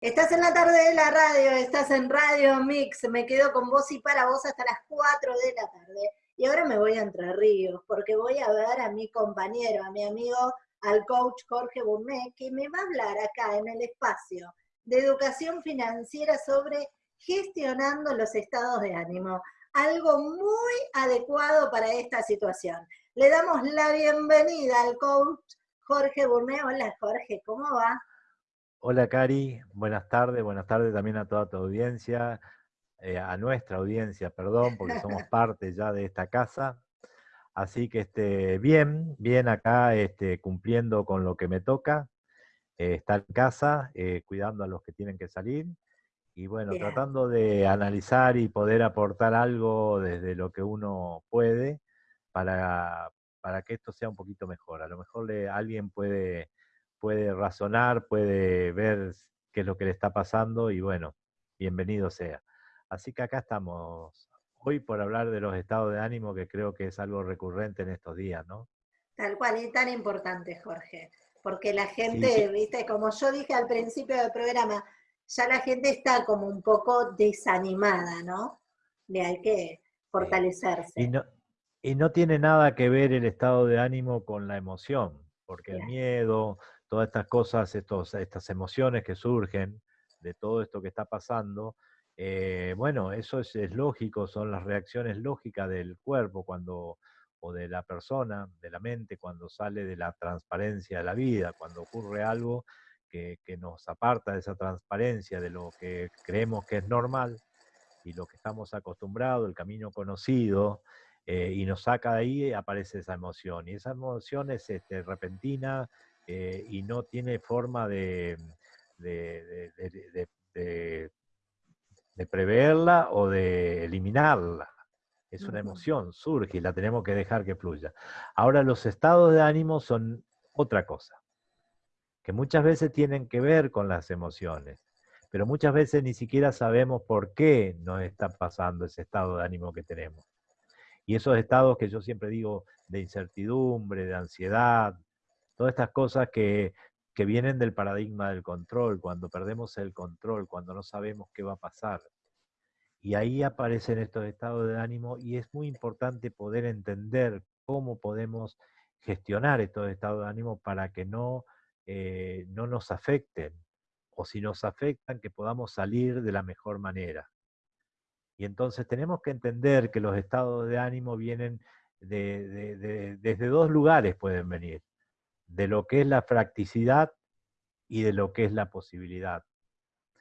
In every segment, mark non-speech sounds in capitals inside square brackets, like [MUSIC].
Estás en la tarde de la radio, estás en Radio Mix, me quedo con vos y para vos hasta las 4 de la tarde. Y ahora me voy a Entre Ríos, porque voy a ver a mi compañero, a mi amigo, al coach Jorge Bourmet, que me va a hablar acá en el espacio de educación financiera sobre gestionando los estados de ánimo. Algo muy adecuado para esta situación. Le damos la bienvenida al coach Jorge Bourmet. Hola Jorge, ¿cómo va? Hola Cari, buenas tardes, buenas tardes también a toda tu audiencia, eh, a nuestra audiencia, perdón, porque somos [LAUGHS] parte ya de esta casa. Así que este, bien, bien acá este, cumpliendo con lo que me toca, eh, estar en casa, eh, cuidando a los que tienen que salir, y bueno, tratando de analizar y poder aportar algo desde lo que uno puede para, para que esto sea un poquito mejor. A lo mejor le, alguien puede puede razonar, puede ver qué es lo que le está pasando y bueno, bienvenido sea. Así que acá estamos hoy por hablar de los estados de ánimo, que creo que es algo recurrente en estos días, ¿no? Tal cual, y tan importante, Jorge, porque la gente, viste, como yo dije al principio del programa, ya la gente está como un poco desanimada, ¿no? Le hay que fortalecerse. Y no, y no tiene nada que ver el estado de ánimo con la emoción, porque el miedo, todas estas cosas, estos, estas emociones que surgen de todo esto que está pasando, eh, bueno, eso es, lógico, son las reacciones lógicas del cuerpo cuando o de la persona, de la mente, cuando sale de la transparencia de la vida, cuando ocurre algo que, nos aparta de esa transparencia, de lo que creemos que es normal y lo que estamos acostumbrados, el camino conocido, eh, y nos saca de ahí, aparece esa emoción. Y esa emoción es este, repentina, eh, y no tiene forma de, de, preverla o de eliminarla. Es una emoción, surge y la tenemos que dejar que fluya. Ahora los estados de ánimo son otra cosa, que muchas veces tienen que ver con las emociones, pero muchas veces ni siquiera sabemos por qué nos está pasando ese estado de ánimo que tenemos. Y esos estados que yo siempre digo de incertidumbre, de ansiedad, todas estas cosas que, vienen del paradigma del control, cuando perdemos el control, cuando no sabemos qué va a pasar. Y ahí aparecen estos estados de ánimo y es muy importante poder entender cómo podemos gestionar estos estados de ánimo para que no, eh, no nos afecten o si nos afectan que podamos salir de la mejor manera. Y entonces tenemos que entender que los estados de ánimo vienen desde dos lugares, pueden venir de lo que es la fracticidad y de lo que es la posibilidad.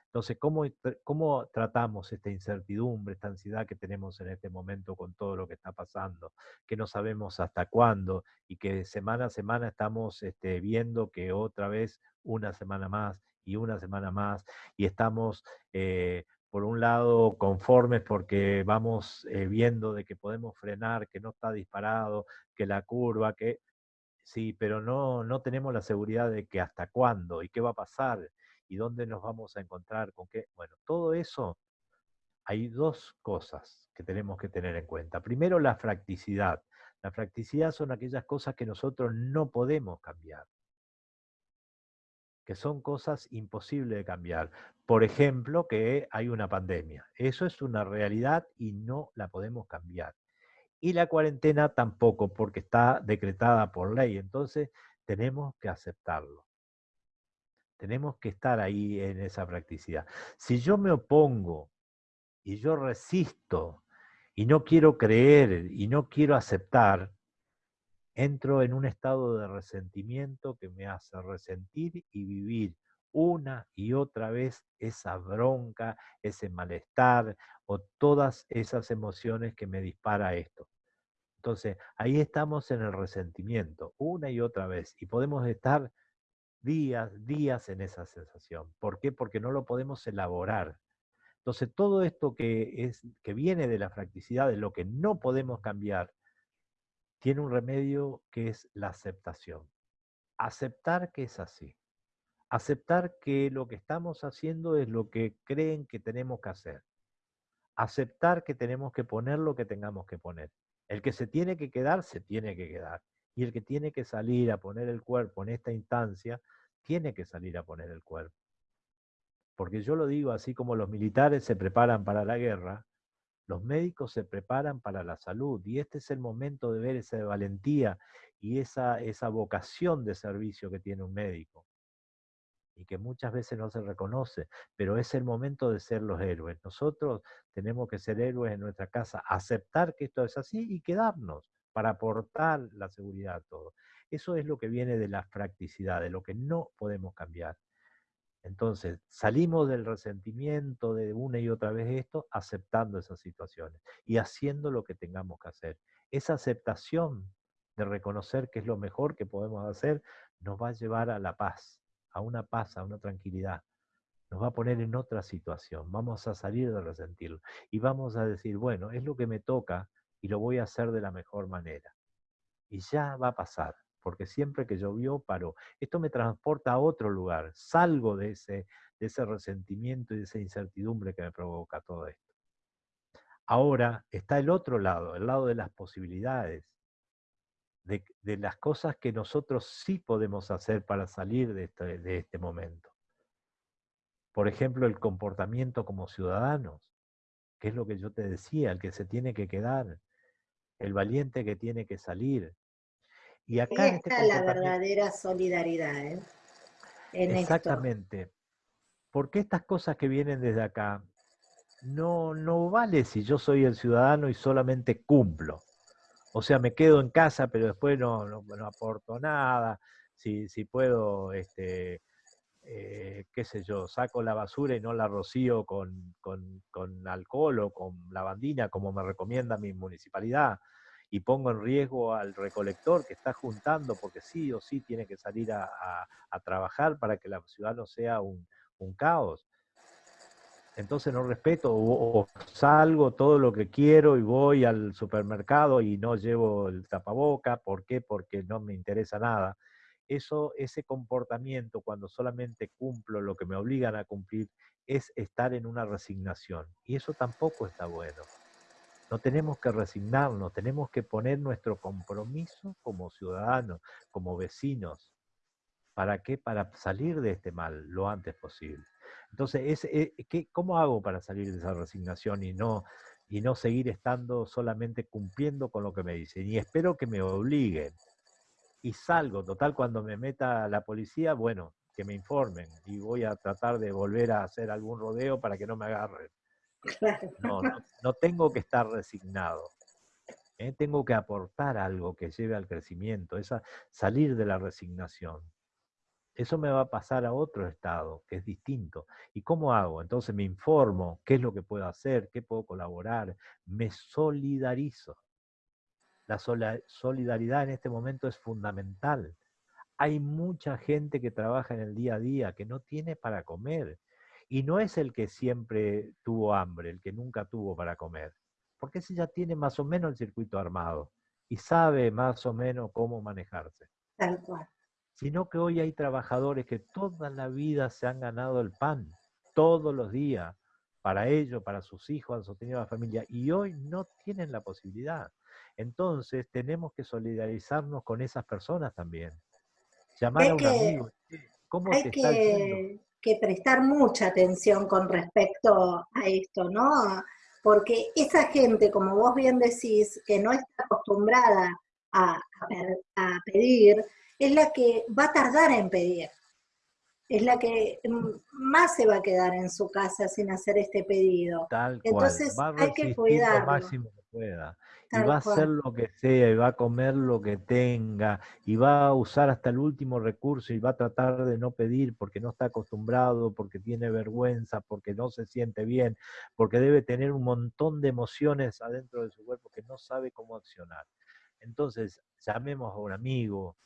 Entonces, ¿cómo, ¿cómo, tratamos esta incertidumbre, esta ansiedad que tenemos en este momento con todo lo que está pasando? Que no sabemos hasta cuándo y que semana a semana estamos este, viendo que otra vez una semana más y una semana más y estamos, eh, por un lado, conformes porque vamos eh, viendo de que podemos frenar, que no está disparado, que la curva, que Sí, pero no, no tenemos la seguridad de que hasta cuándo y qué va a pasar y dónde nos vamos a encontrar, con qué. Bueno, todo eso, hay dos cosas que tenemos que tener en cuenta. Primero, la fracticidad. La fracticidad son aquellas cosas que nosotros no podemos cambiar, que son cosas imposibles de cambiar. Por ejemplo, que hay una pandemia. Eso es una realidad y no la podemos cambiar y la cuarentena tampoco, porque está decretada por ley. Entonces, tenemos que aceptarlo. Tenemos que estar ahí en esa practicidad. Si yo me opongo y yo resisto y no quiero creer y no quiero aceptar, entro en un estado de resentimiento que me hace resentir y vivir una y otra vez esa bronca, ese malestar o todas esas emociones que me dispara esto. Entonces, ahí estamos en el resentimiento, una y otra vez, y podemos estar días, días en esa sensación. ¿Por qué? Porque no lo podemos elaborar. Entonces, todo esto que, es, que viene de la fracticidad, de lo que no podemos cambiar, tiene un remedio que es la aceptación. Aceptar que es así aceptar que lo que estamos haciendo es lo que creen que tenemos que hacer. Aceptar que tenemos que poner lo que tengamos que poner. El que se tiene que quedar, se tiene que quedar. Y el que tiene que salir a poner el cuerpo en esta instancia, tiene que salir a poner el cuerpo. Porque yo lo digo así como los militares se preparan para la guerra, los médicos se preparan para la salud y este es el momento de ver esa valentía y esa, esa vocación de servicio que tiene un médico y que muchas veces no se reconoce, pero es el momento de ser los héroes. Nosotros tenemos que ser héroes en nuestra casa, aceptar que esto es así y quedarnos para aportar la seguridad a todo. Eso es lo que viene de la practicidad, de lo que no podemos cambiar. Entonces, salimos del resentimiento de una y otra vez esto, aceptando esas situaciones y haciendo lo que tengamos que hacer. Esa aceptación de reconocer que es lo mejor que podemos hacer nos va a llevar a la paz, a una paz, a una tranquilidad. Nos va a poner en otra situación. Vamos a salir de resentirlo y vamos a decir, bueno, es lo que me toca y lo voy a hacer de la mejor manera. Y ya va a pasar porque siempre que llovió paró. Esto me transporta a otro lugar, salgo de ese, de ese resentimiento y de esa incertidumbre que me provoca todo esto. Ahora está el otro lado, el lado de las posibilidades, de, las cosas que nosotros sí podemos hacer para salir de este, de este momento. Por ejemplo, el comportamiento como ciudadanos, que es lo que yo te decía, el que se tiene que quedar, el valiente que tiene que salir, y acá este está la verdadera solidaridad. ¿eh? Exactamente. Porque estas cosas que vienen desde acá no, no vale si yo soy el ciudadano y solamente cumplo. O sea, me quedo en casa, pero después no, aporto nada. Si, si puedo, este, eh, qué sé yo, saco la basura y no la rocío con, con, con alcohol o con lavandina, como me recomienda mi municipalidad y pongo en riesgo al recolector que está juntando porque sí o sí tiene que salir a, trabajar para que la ciudad no sea un, caos. Entonces no respeto o, salgo todo lo que quiero y voy al supermercado y no llevo el tapaboca. ¿Por qué? Porque no me interesa nada. Eso, ese comportamiento, cuando solamente cumplo lo que me obligan a cumplir, es estar en una resignación. Y eso tampoco está bueno. No tenemos que resignarnos, tenemos que poner nuestro compromiso como ciudadanos, como vecinos. ¿Para qué? Para salir de este mal lo antes posible. Entonces, eh, ¿cómo hago para salir de esa resignación y no, y no seguir estando solamente cumpliendo con lo que me dicen? Y espero que me obliguen. Y salgo, total, cuando me meta la policía, bueno, que me informen y voy a tratar de volver a hacer algún rodeo para que no me agarren. No, no, tengo que estar resignado. ¿eh? Tengo que aportar algo que lleve al crecimiento, esa, salir de la resignación. Eso me va a pasar a otro estado, que es distinto. ¿Y cómo hago? Entonces me informo qué es lo que puedo hacer, qué puedo colaborar, me solidarizo. La solidaridad en este momento es fundamental. Hay mucha gente que trabaja en el día a día que no tiene para comer y no es el que siempre tuvo hambre, el que nunca tuvo para comer, porque ese ya tiene más o menos el circuito armado y sabe más o menos cómo manejarse. Tal cual. Sino que hoy hay trabajadores que toda la vida se han ganado el pan, todos los días, para ellos, para sus hijos, han sostenido a la familia, y hoy no tienen la posibilidad. Entonces tenemos que solidarizarnos con esas personas también. Llamar a un amigo, ¿cómo te está diciendo? que prestar mucha atención con respecto a esto, ¿no? Porque esa gente, como vos bien decís, que no está acostumbrada a, pedir, es la que va a tardar en pedir. Es la que más se va a quedar en su casa sin hacer este pedido. Tal Entonces hay que cuidarlo. máximo que pueda y va a hacer lo que sea, y va a comer lo que tenga, y va a usar hasta el último recurso, y va a tratar de no pedir porque no está acostumbrado, porque tiene vergüenza, porque no se siente bien, porque debe tener un montón de emociones adentro de su cuerpo que no sabe cómo accionar. Entonces, llamemos a un amigo,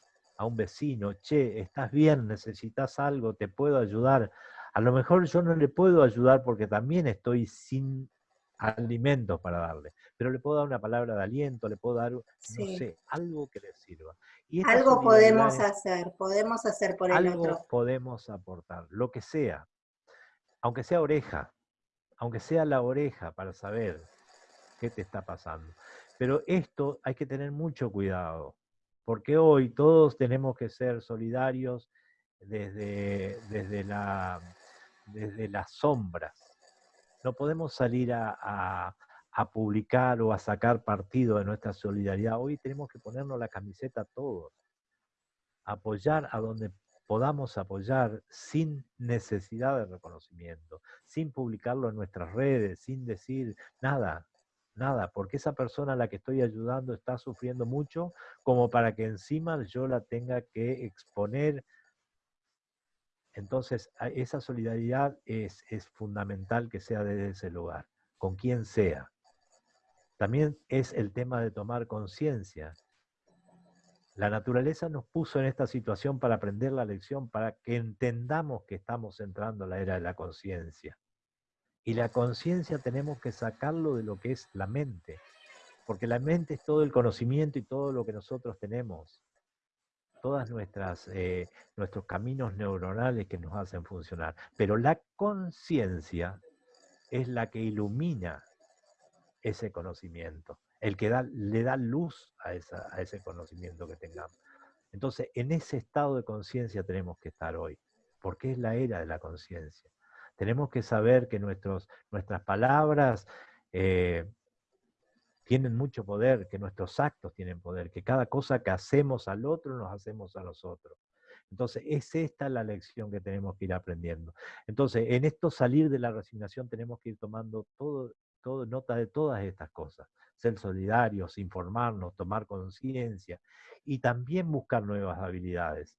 a un vecino, che, estás bien, necesitas algo, te puedo ayudar. A lo mejor yo no le puedo ayudar porque también estoy sin alimentos para darle, pero le puedo dar una palabra de aliento, le puedo dar, no sé, algo que le sirva. Y algo podemos hacer, podemos hacer por el algo podemos aportar, lo que sea, aunque sea oreja, aunque sea la oreja para saber qué te está pasando. Pero esto hay que tener mucho cuidado, porque hoy todos tenemos que ser solidarios desde, desde la desde las sombras. No podemos salir a, publicar o a sacar partido de nuestra solidaridad. Hoy tenemos que ponernos la camiseta todos, apoyar a donde podamos apoyar sin necesidad de reconocimiento, sin publicarlo en nuestras redes, sin decir nada, nada, porque esa persona a la que estoy ayudando está sufriendo mucho como para que encima yo la tenga que exponer. Entonces, esa solidaridad es, es fundamental que sea desde ese lugar, con quien sea. También es el tema de tomar conciencia. La naturaleza nos puso en esta situación para aprender la lección, para que entendamos que estamos entrando a la era de la conciencia. Y la conciencia tenemos que sacarlo de lo que es la mente, porque la mente es todo el conocimiento y todo lo que nosotros tenemos, todas nuestras eh, nuestros caminos neuronales que nos hacen funcionar. Pero la conciencia es la que ilumina ese conocimiento, el que le da luz a, a ese conocimiento que tengamos. Entonces, en ese estado de conciencia tenemos que estar hoy, porque es la era de la conciencia. Tenemos que saber que nuestros, nuestras palabras eh, tienen mucho poder, que nuestros actos tienen poder, que cada cosa que hacemos al otro nos hacemos a nosotros. Entonces, es esta la lección que tenemos que ir aprendiendo. Entonces, en esto salir de la resignación tenemos que ir tomando todo, todo nota de todas estas cosas. Ser solidarios, informarnos, tomar conciencia y también buscar nuevas habilidades.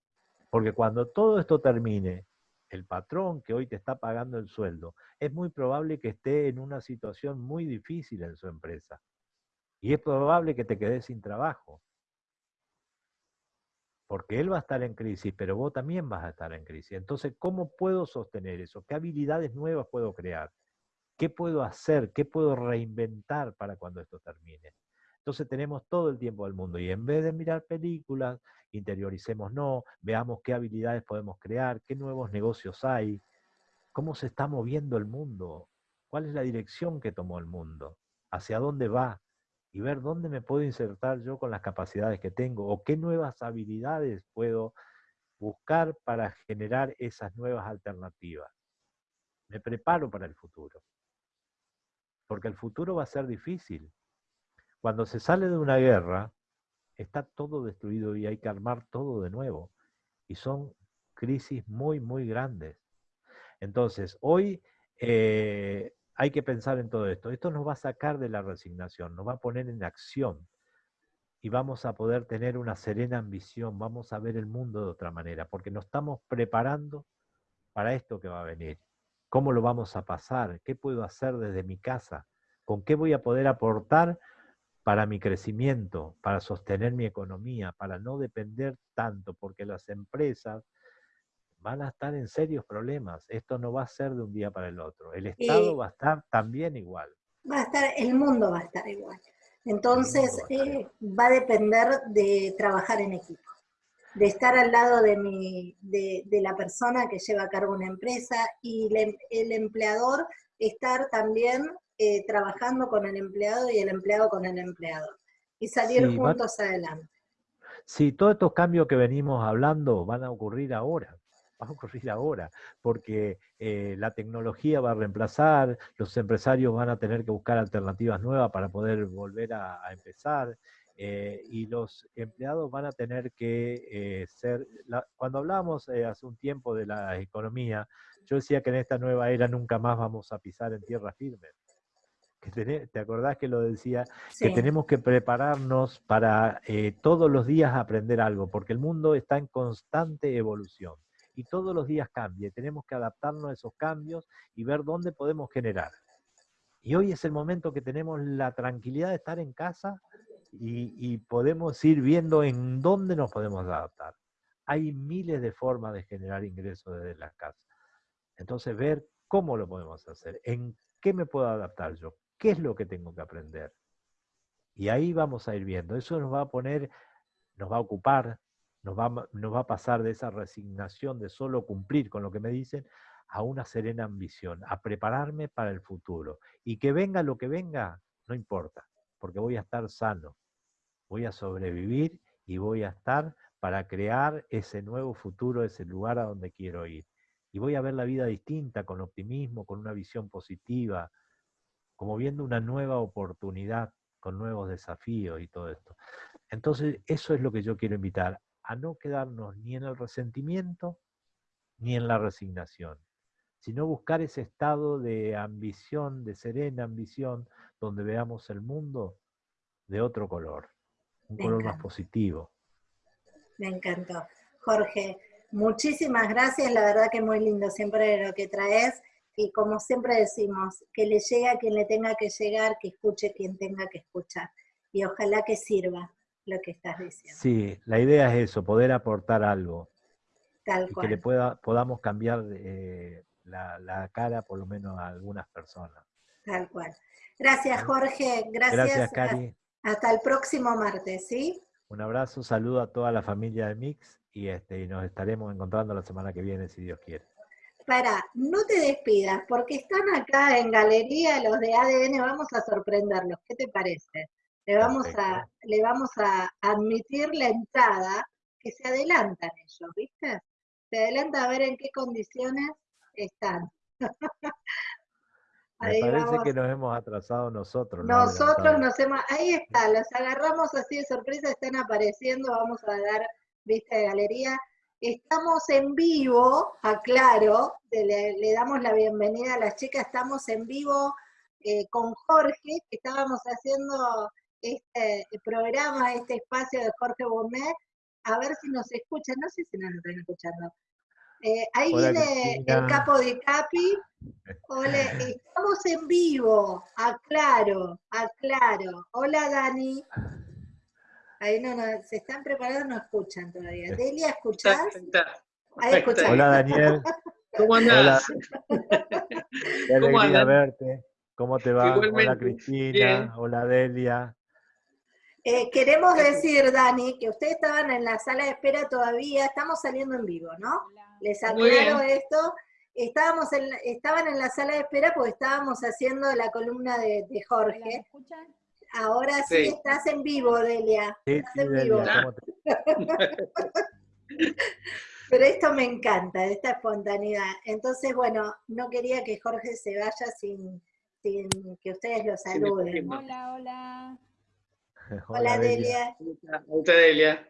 Porque cuando todo esto termine, el patrón que hoy te está pagando el sueldo, es muy probable que esté en una situación muy difícil en su empresa. Y es probable que te quedes sin trabajo. Porque él va a estar en crisis, pero vos también vas a estar en crisis. Entonces, ¿cómo puedo sostener eso? ¿Qué habilidades nuevas puedo crear? ¿Qué puedo hacer? ¿Qué puedo reinventar para cuando esto termine? Entonces tenemos todo el tiempo del mundo y en vez de mirar películas, interioricemos no, veamos qué habilidades podemos crear, qué nuevos negocios hay, cómo se está moviendo el mundo, cuál es la dirección que tomó el mundo, hacia dónde va y ver dónde me puedo insertar yo con las capacidades que tengo o qué nuevas habilidades puedo buscar para generar esas nuevas alternativas. Me preparo para el futuro, porque el futuro va a ser difícil, cuando se sale de una guerra, está todo destruido y hay que armar todo de nuevo. Y son crisis muy, muy grandes. Entonces, hoy eh, hay que pensar en todo esto. Esto nos va a sacar de la resignación, nos va a poner en acción y vamos a poder tener una serena ambición, vamos a ver el mundo de otra manera, porque nos estamos preparando para esto que va a venir. ¿Cómo lo vamos a pasar? ¿Qué puedo hacer desde mi casa? ¿Con qué voy a poder aportar para mi crecimiento, para sostener mi economía, para no depender tanto, porque las empresas van a estar en serios problemas. Esto no va a ser de un día para el otro. El Estado va a estar también igual. Va a estar, el mundo va a estar igual. Entonces va a, eh, va a depender de trabajar en equipo, de estar al lado de, mi, de, de, la persona que lleva a cargo una empresa y el empleador estar también eh, trabajando con el empleado y el empleado con el empleador. Y salir juntos adelante. Sí, todos estos cambios que venimos hablando van a ocurrir ahora [LAUGHS] va a ocurrir ahora, porque eh, la tecnología va a reemplazar, los empresarios van a tener que buscar alternativas nuevas para poder volver a, empezar, eh, y los empleados van a tener que ser, cuando hablamos hace un tiempo de la economía, yo decía que en esta nueva era nunca más vamos a pisar en tierra firme. ¿Te acordás que lo decía? Que tenemos que prepararnos para eh, todos los días aprender algo, porque el mundo está en constante evolución y todos los días cambia. Tenemos que adaptarnos a esos cambios y ver dónde podemos generar. Y hoy es el momento que tenemos la tranquilidad de estar en casa y, y podemos ir viendo en dónde nos podemos adaptar. Hay miles de formas de generar ingresos desde la casa. Entonces, ver cómo lo podemos hacer, en qué me puedo adaptar yo, ¿Qué es lo que tengo que aprender? Y ahí vamos a ir viendo. Eso nos va a poner, nos va a ocupar, nos va, nos va a pasar de esa resignación de solo cumplir con lo que me dicen a una serena ambición, a prepararme para el futuro. Y que venga lo que venga, no importa, porque voy a estar sano, voy a sobrevivir y voy a estar para crear ese nuevo futuro, ese lugar a donde quiero ir. y voy a ver la vida distinta, con optimismo, con una visión positiva, como viendo una nueva oportunidad, con nuevos desafíos y todo esto. Entonces, eso es lo que yo quiero invitar, a no quedarnos ni en el resentimiento ni en la resignación, sino buscar ese estado de ambición, de serena ambición, donde veamos el mundo de otro color, un color más positivo. Me encantó. Jorge, muchísimas gracias, la verdad que muy lindo siempre lo que traes y como siempre decimos, que le llegue a quien le tenga que llegar, que escuche quien tenga que escuchar. Y ojalá que sirva lo que estás diciendo. Sí, la idea es eso, poder aportar algo. Tal cual. Que le pueda, podamos cambiar eh, la, cara por lo menos a algunas personas. Tal cual. Gracias Jorge, gracias. Gracias Cari. Hasta el próximo martes, ¿sí? Un abrazo, saludo a toda la familia de Mix y, este, y nos estaremos encontrando la semana que viene, si Dios quiere. Para, no te despidas, porque están acá en galería los de ADN, vamos a sorprenderlos. ¿Qué te parece? Le vamos, a, le vamos a admitir la entrada, que se adelantan ellos, ¿viste? Se adelanta a ver en qué condiciones están. [LAUGHS] Me parece que nos hemos atrasado nosotros. Nosotros nos hemos, ahí está, los agarramos así de sorpresa, están apareciendo, vamos a dar vista de galería. Estamos en vivo, aclaro, le, damos la bienvenida a las chicas, estamos en vivo eh, con Jorge, que estábamos haciendo este programa, este espacio de Jorge Bonet, a ver si nos escuchan, no sé si nos están escuchando. Eh, ahí viene el capo de Capi. Hola, estamos en vivo, aclaro, aclaro. Hola Dani. Ahí no, no, se están preparando, no escuchan todavía. Delia, ¿escuchás? Ahí escuchás. Hola Daniel. [LAUGHS] ¿Cómo andás? [LAUGHS] Qué alegría verte. ¿Cómo te va? Hola Cristina, hola Delia. Eh, queremos decir, Dani, que ustedes estaban en la sala de espera todavía, estamos saliendo en vivo, ¿no? Les aclaro esto. Estábamos en, estaban en la sala de espera porque estábamos haciendo la columna de, Jorge. ¿Me escuchan? Ahora sí. estás en vivo, Delia. Sí, estás en vivo. [LAUGHS] Pero esto me encanta, esta espontaneidad. Entonces, bueno, no quería que Jorge se vaya sin, sin que ustedes lo saluden. Hola, hola. [LAUGHS] Hola, Delia. Hola, Delia.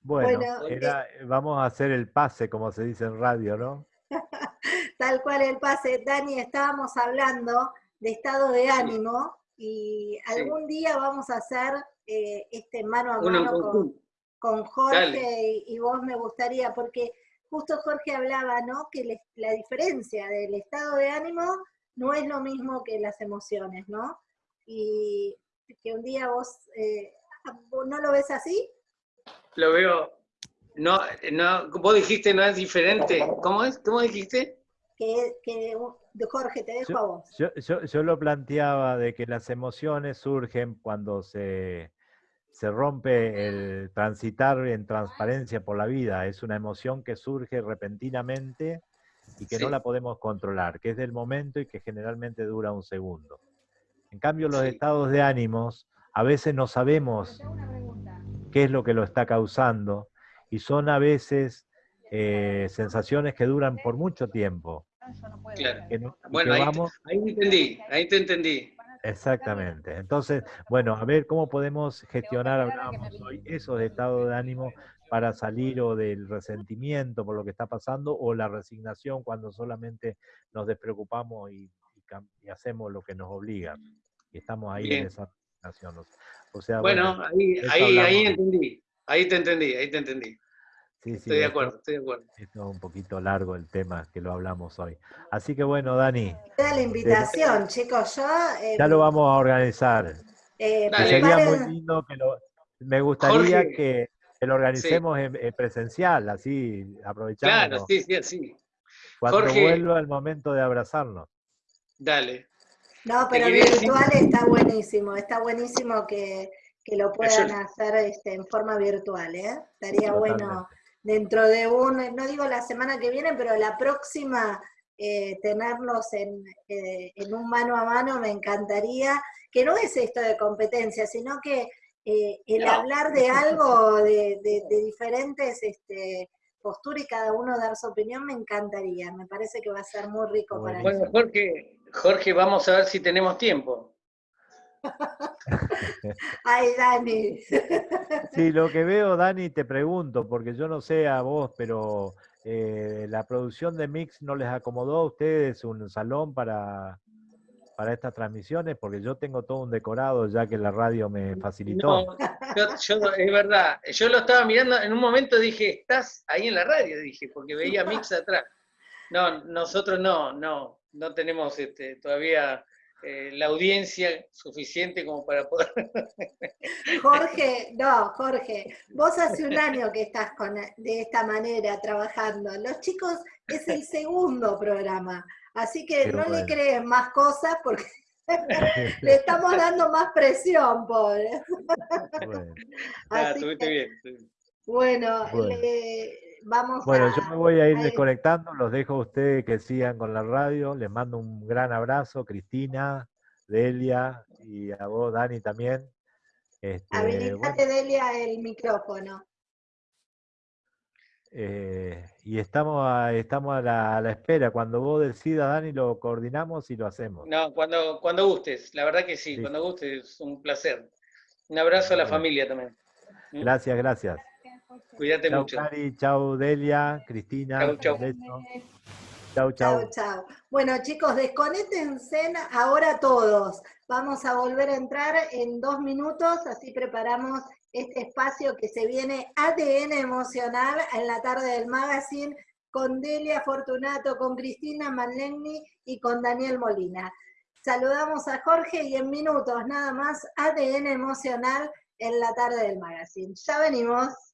Bueno, eh, vamos a hacer el pase, como se dice en radio, ¿no? [LAUGHS] Tal cual el pase. Dani, estábamos hablando de estado de ánimo y algún día vamos a hacer eh, este mano a mano con, Jorge y, vos me gustaría, porque justo Jorge hablaba, ¿no? Que la diferencia del estado de ánimo no es lo mismo que las emociones, ¿no? Y que un día vos, eh, ¿no lo ves así? Lo veo, no, no, vos dijiste no es diferente, ¿cómo es? ¿Cómo dijiste? Que, que Jorge, te dejo a vos. Yo, lo planteaba de que las emociones surgen cuando se, se rompe el transitar en transparencia por la vida. Es una emoción que surge repentinamente y que no la podemos controlar, que es del momento y que generalmente dura un segundo. En cambio, los estados de ánimos, a veces no sabemos qué es lo que lo está causando y son a veces eh, sensaciones que duran por mucho tiempo. Claro. bueno, ahí, entendí, ahí te entendí. Exactamente. Entonces, bueno, a ver cómo podemos gestionar, hablábamos hoy, esos estados de ánimo para salir o del resentimiento por lo que está pasando o la resignación cuando solamente nos despreocupamos y, hacemos lo que nos obligan. Y estamos ahí en esa resignación. O sea, bueno, ahí, ahí, ahí entendí, ahí te entendí, ahí te entendí. Sí, estoy de acuerdo, estoy de acuerdo. Esto es un poquito largo el tema que lo hablamos hoy. Así que bueno, Dani. Queda la invitación, chicos. Yo, eh, ya lo vamos a organizar. Eh, sería muy lindo que lo. Me gustaría que, lo organicemos en, presencial, así aprovechando. Claro, sí, sí, sí. Cuando vuelva el momento de abrazarnos. Dale. No, pero virtual está buenísimo, está buenísimo que, lo puedan hacer este, en forma virtual, ¿eh? Estaría bueno dentro de un, no digo la semana que viene, pero la próxima eh, tenerlos en, eh, en, un mano a mano me encantaría, que no es esto de competencia, sino que eh, el hablar de algo, de, de, diferentes este, postura y cada uno dar su opinión, me encantaría. Me parece que va a ser muy rico para Bueno, Jorge, Jorge, vamos a ver si tenemos tiempo. [LAUGHS] Ay, Dani. Sí, lo que veo, Dani, te pregunto, porque yo no sé a vos, pero eh, la producción de Mix no les acomodó a ustedes un salón para, para estas transmisiones, porque yo tengo todo un decorado ya que la radio me facilitó. No, es verdad, yo lo estaba mirando, en un momento dije, estás ahí en la radio, dije, porque veía Mix atrás. No, nosotros no, no, no tenemos este, todavía eh, la audiencia suficiente como para poder... [LAUGHS] Jorge, no, Jorge, vos hace un año que estás con, de esta manera trabajando. Los chicos es el segundo programa. Así que no le creen más cosas porque [LAUGHS] le estamos dando más presión, pobre. Bueno, ah, bien, bueno, vamos Bueno, yo me voy a ir desconectando, los dejo a ustedes que sigan con la radio, les mando un gran abrazo, Cristina, Delia y a vos, Dani, también. Este, Habilitate, Delia, el micrófono. Eh, y estamos a, estamos a la, espera. Cuando vos decidas, Dani, lo coordinamos y lo hacemos. No, cuando, cuando gustes, la verdad que sí, cuando gustes, es un placer. Un abrazo a la familia también. ¿Mm? Gracias, gracias. Cuídate chau, mucho. Cari, chau, Delia, Cristina. Chau, chau. Chau, chau. chau, Bueno, chicos, desconectense ahora todos. Vamos a volver a entrar en dos minutos, así preparamos este espacio que se viene ADN emocional en la tarde del magazine con Delia Fortunato, con Cristina Manlegni y con Daniel Molina. Saludamos a Jorge y en minutos nada más ADN emocional en la tarde del magazine. Ya venimos.